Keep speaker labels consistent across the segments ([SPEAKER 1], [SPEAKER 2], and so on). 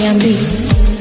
[SPEAKER 1] young beat.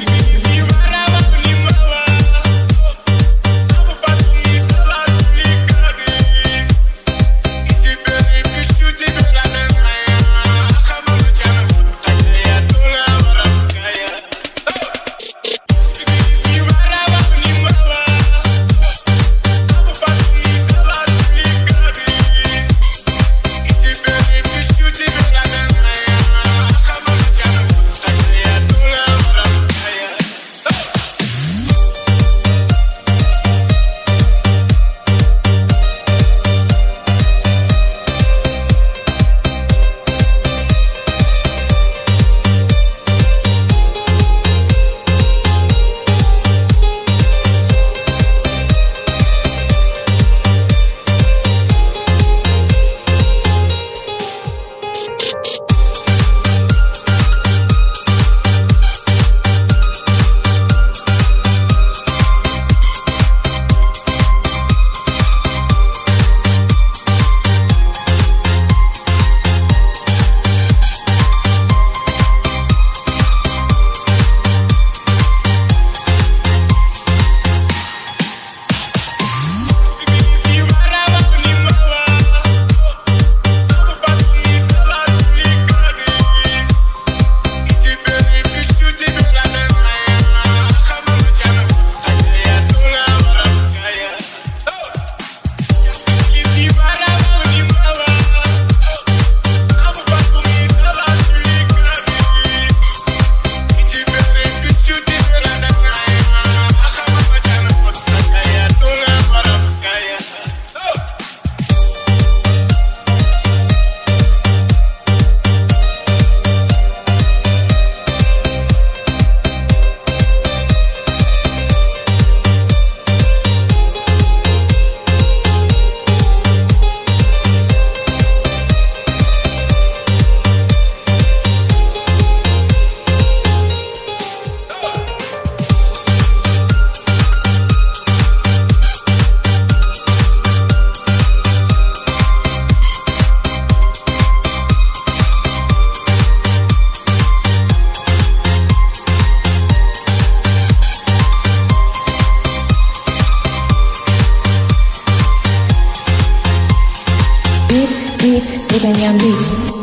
[SPEAKER 1] Beats with the young beats.